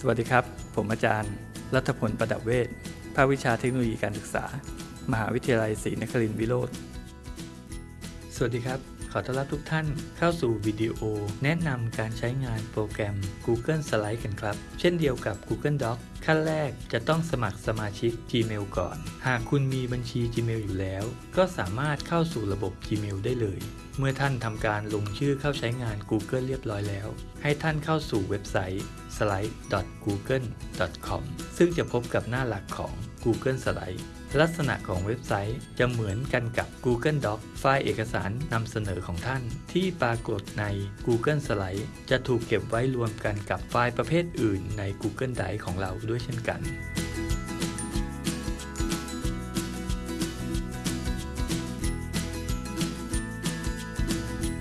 สวัสดีครับ ผมอาจารย์ รัฐพลประดับเวชภาควิชาเทคโนโลยีการศึกษา มหาวิทยาลัยศรีนครินทร์วิโรธสวัสดีครับ อต้อนรับทุกท่านเข้าสู่วิดีโอ แนะนำการใช้งานโปรแกรม Google Slide กันครับ เช่นเดียวกับ Google Docs ขั้นแรกจะต้องสมัครสมาชิก Gmail ก่อน หากคุณมีบัญชี Gmail อยู่แล้ว ก็สามารถเข้าสู่ระบบ Gmail ได้เลย เมื่อท่านทำการลงชื่อเข้าใช้งาน Google เรียบร้อยแล้ว ให้ท่านเข้าสู่เว็บไซต์ slide.google.com ซึ่งจะพบกับหน้าหลักของ Google Slide ลักษณะของเว็บไซต์จะเหมือนกันกับ Google Docs ไฟล์เอกสารนำเสนอของท่าน ที่ปรากฏใน Google Slide จะถูกเก็บไว้รวมกันกับไฟล์ประเภทอื่นใน Google Drive ของเราด้วยเช่นกัน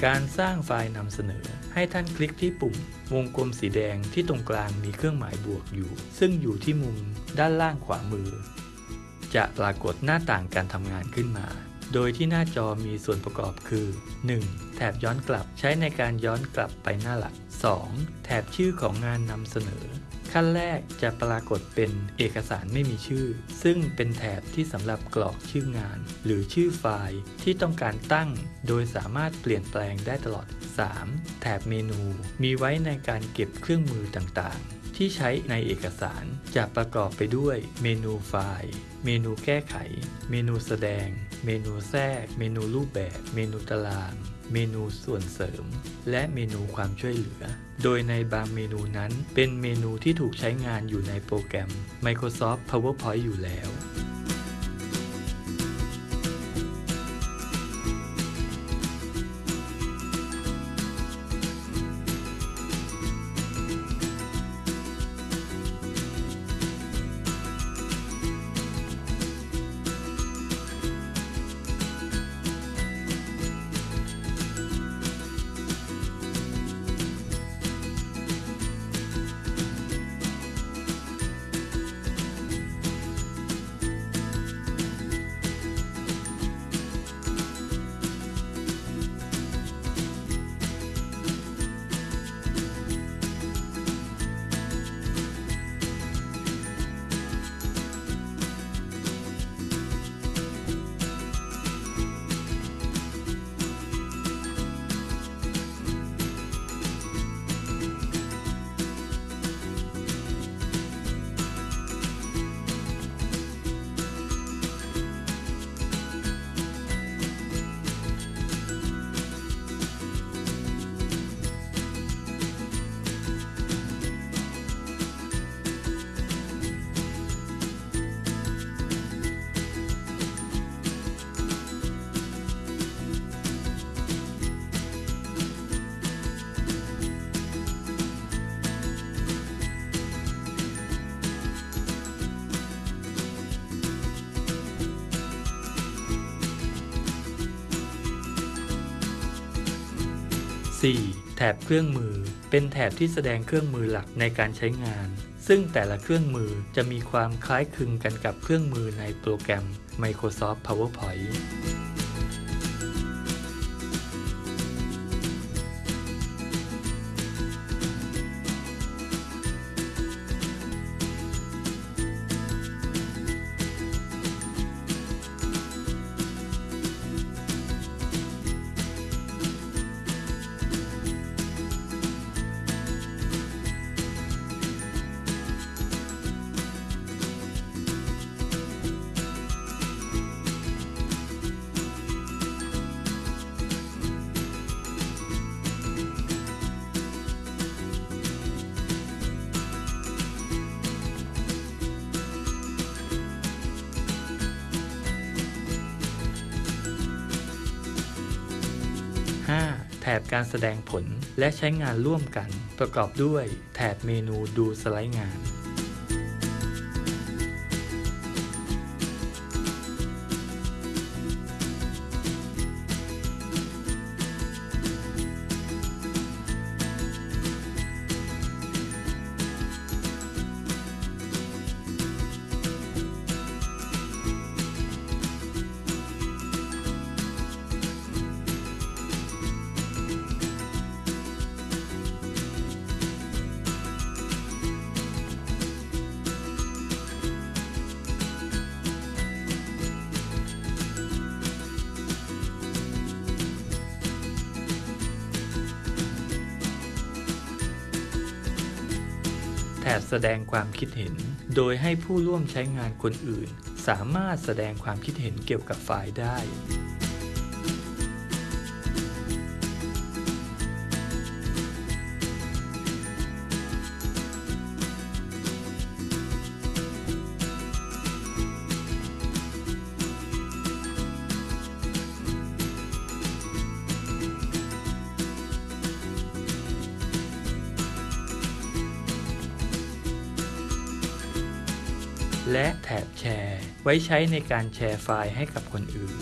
การสร้างไฟล์นำเสนอ ให้ท่านคลิกที่ปุ่ม วงกลมสีแดงที่ตรงกลางมีเครื่องหมายบวกอยู่ ซึ่งอยู่ที่มุมด้านล่างขวามือ จะปรากฏหน้าต่างการทำงานขึ้นมา โดยที่หน้าจอมีส่วนประกอบคือ 1. แถบย้อนกลับใช้ในการย้อนกลับไปหน้าหลัก 2. แถบชื่อของงานนำเสนอ ขั้นแรกจะปรากฏเป็นเอกสารไม่มีชื่อ ซึ่งเป็นแถบที่สำหรับกรอกชื่องาน หรือชื่อไฟล์ที่ต้องการตั้ง โดยสามารถเปลี่ยนแปลงได้ตลอด 3. แถบเมนู มีไว้ในการเก็บเครื่องมือต่างๆ ที่ใช้ในเอกสารจะประกอบไปด้วยเมนูไฟล์ เมนูแก้ไข เมนูแสดง เมนูแทรก เมนูรูปแบบ เมนูตาราง เมนูส่วนเสริม และเมนูความช่วยเหลือ โดยในบางเมนูนั้นเป็นเมนูที่ถูกใช้งานอยู่ในโปรแกรม Microsoft PowerPoint อยู่แล้ว 4. แถบเครื่องมือ เป็นแถบที่แสดงเครื่องมือหลักในการใช้งาน ซึ่งแต่ละเครื่องมือจะมีความคล้ายคลึงกันกับเครื่องมือในโปรแกรม Microsoft PowerPoint 5. แถบการแสดงผลและใช้งานร่วมกัน ประกอบด้วยแถบเมนูดูสไลด์งาน แบบแสดงความคิดเห็น โดยให้ผู้ร่วมใช้งานคนอื่น สามารถแสดงความคิดเห็นเกี่ยวกับไฟล์ได้ และแถบแชร์ ไว้ใช้ในการแชร์ไฟล์ให้กับคนอื่น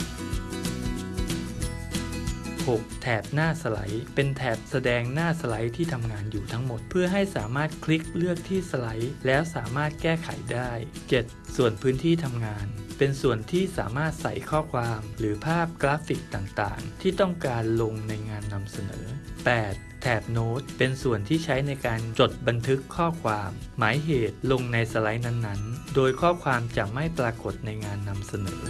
6. แถบหน้าสไลด์ เป็นแถบแสดงหน้าสไลด์ที่ทำงานอยู่ทั้งหมด เพื่อให้สามารถคลิกเลือกที่สไลด์ แล้วสามารถแก้ไขได้ 7. ส่วนพื้นที่ทำงาน เป็นส่วนที่สามารถใส่ข้อความหรือภาพกราฟิกต่างๆ ที่ต้องการลงในงานนำเสนอ 8. แถบโน้ตเป็นส่วนที่ใช้ในการจดบันทึกข้อความ หมายเหตุลงในสไลด์นั้นๆ โดยข้อความจะไม่ปรากฏในงานนำเสนอ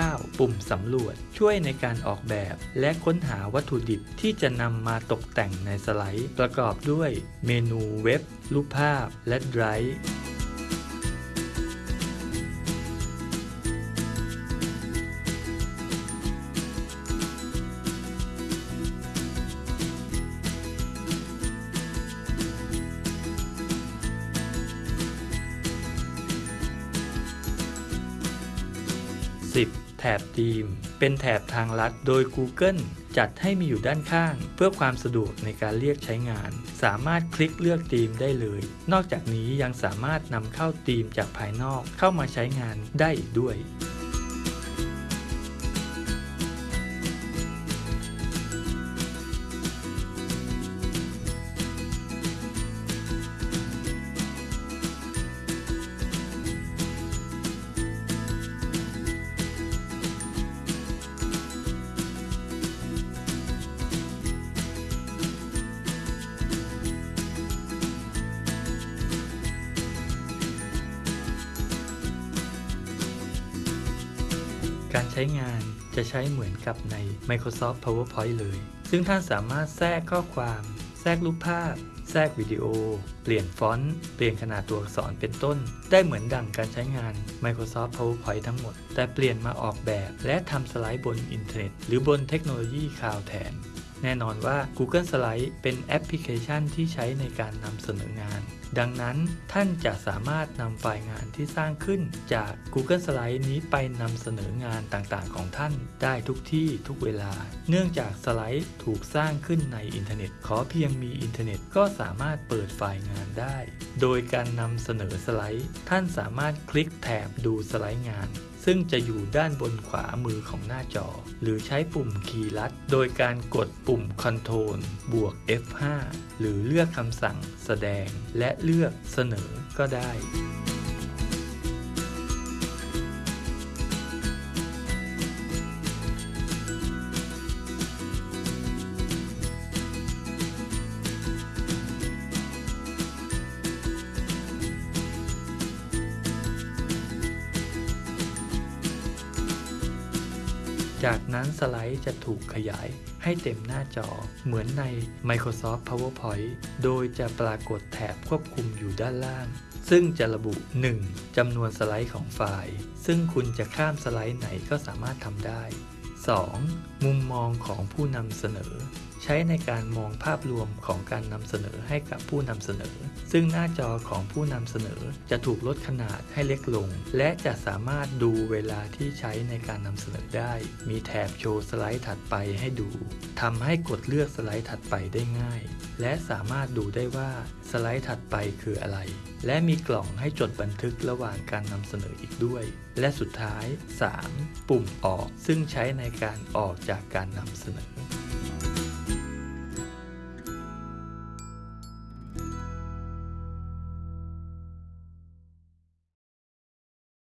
9. ปุ่มสำรวจ ช่วยในการออกแบบ และค้นหาวัตถุดิบที่จะนำมาตกแต่งในสไลด์ ประกอบด้วย เมนูเว็บ รูปภาพ และไดรฟ์ 10. แถบธีม เป็นแถบทางลัดโดย Google จัดให้มีอยู่ด้านข้าง เพื่อความสะดวกในการเรียกใช้งาน สามารถคลิกเลือกธีมได้เลย นอกจากนี้ยังสามารถนำเข้าธีมจากภายนอกเข้ามาใช้งานได้อีกด้วย การใช้งานจะใช้เหมือนกับใน Microsoft PowerPoint เลย ซึ่งท่านสามารถแทรกข้อความ แทรกรูปภาพ แทรกวิดีโอ เปลี่ยนฟอนต์ เปลี่ยนขนาดตัวอักษรเป็นต้น ได้เหมือนดั่งการใช้งาน Microsoft PowerPoint ทั้งหมด แต่เปลี่ยนมาออกแบบและทำสไลด์บนอินเทอร์เน็ต หรือบนเทคโนโลยีคลาวด์แทน แน่นอนว่า Google Slide เป็นแอปพลิเคชันที่ใช้ในการนำเสนองาน ดังนั้นท่านจะสามารถนำไฟล์งานที่สร้างขึ้นจาก Google Slide นี้ไปนำเสนองานต่างๆ ของท่านได้ทุกที่ทุกเวลา เนื่องจากสไลด์ถูกสร้างขึ้นในอินเทอร์เน็ต ขอเพียงมีอินเทอร์เน็ตก็สามารถเปิดไฟล์งานได้ โดยการนำเสนอสไลด์ ท่านสามารถคลิกแถบดูสไลด์งาน ซึ่งจะอยู่ด้านบนขวามือของหน้าจอ หรือใช้ปุ่มคีย์ลัด โดยการกดปุ่ม Ctrl บวก F5 หรือเลือกคำสั่งแสดง และเลือกเสนอก็ได้ นั้นสไลด์จะถูกขยายให้เต็มหน้าจอ เหมือนใน Microsoft PowerPoint โดยจะปรากฏแถบควบคุมอยู่ด้านล่าง ซึ่งจะระบุ 1. จำนวนสไลด์ของไฟล์ ซึ่งคุณจะข้ามสไลด์ไหนก็สามารถทำได้ 2. มุมมองของผู้นำเสนอ ใช้ในการมองภาพรวมของการนำเสนอให้กับผู้นำเสนอ ซึ่งหน้าจอของผู้นำเสนอจะถูกลดขนาดให้เล็กลง และจะสามารถดูเวลาที่ใช้ในการนำเสนอได้ มีแถบโชว์สไลด์ถัดไปให้ดูทำให้กดเลือกสไลด์ถัดไปได้ง่าย และสามารถดูได้ว่าสไลด์ถัดไปคืออะไร และมีกล่องให้จดบันทึกระหว่างการนำเสนออีกด้วย และสุดท้าย 3. ปุ่มออกซึ่งใช้ในการออกจากการนำเสนอ